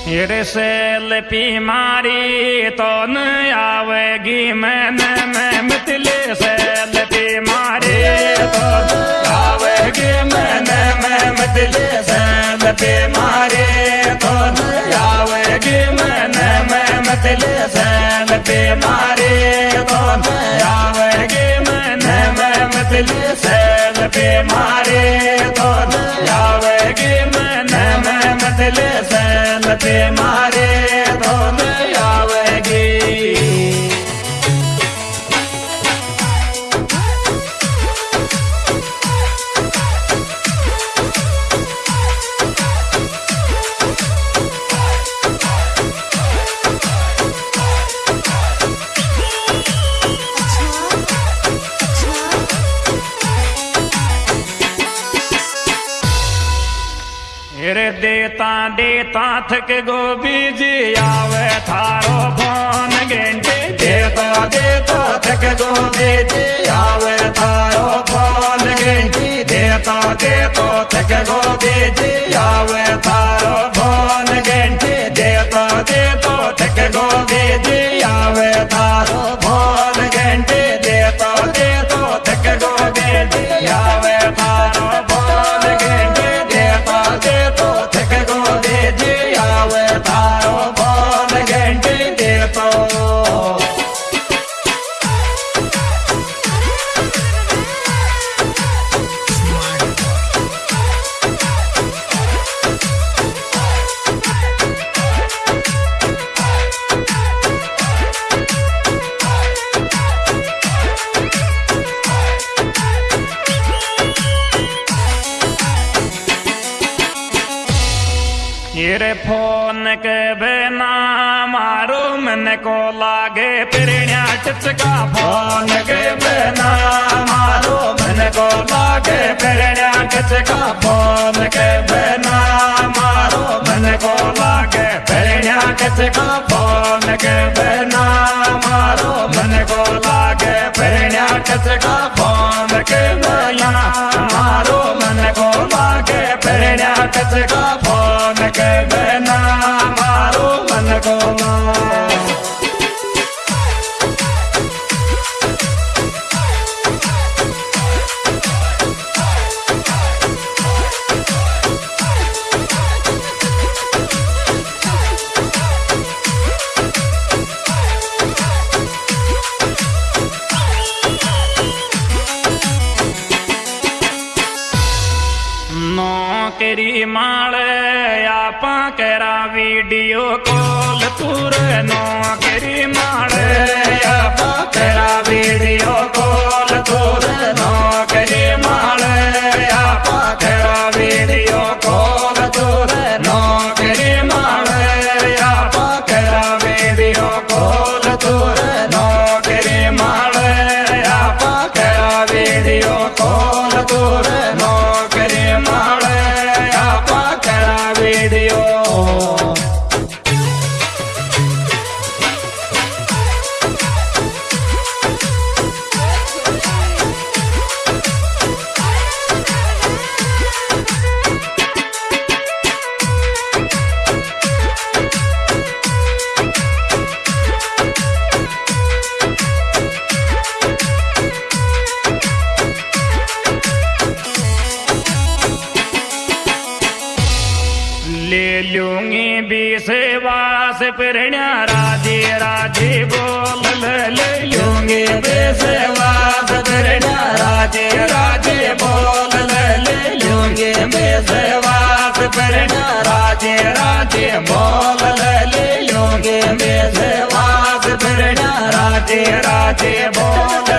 Selfie मारी तो न आवेगी। मैंने, मैं मितले सेल्फी मारी तो आवेगी। मन, मैं मितले सेल्फी मारी तो आवेगी। मन, मैं मितले सेल्फी मारी रे देता देता थक गोभी जी आवे थारो भान गेंटे। देता देता थक गोभी जी आवे थारो भान गेंटे। देता देता थक गोभी जी आवे थारो फ़ोन के बिना मारो मन को लागे पिरण्या टिचका फ़ोन के बिना मारो मन को लागे पिरण्या टिचका फ़ोन के बिना मारो मन को लागे पिरण्या टिचका फ़ोन के बिना मारो मन को लागे पिरण्या टिचका फ़ोन के बिना मारो मन को लागे पिरण्या टिचका ਤੇਰੀ ਮਾਲ ਆਪਾਂ ਕਰਾਂ ਵੀਡੀਓ ਕੋਲ ਤੂੰ ਨੋ ਤੇਰੀ ਮਾਲ ਆਪਾਂ ਕਰਾਂ ਵੀਡੀਓ बेसेवास प्रणा राधे राधे, बोल लूँगी बेसेवास प्रणा राधे राधे, बोल, ले ले लूँगी बेसेवास प्रणा राधे राधे, बोल, ले ले लूँगी बेसेवास प्रणा राधे राधे, बोल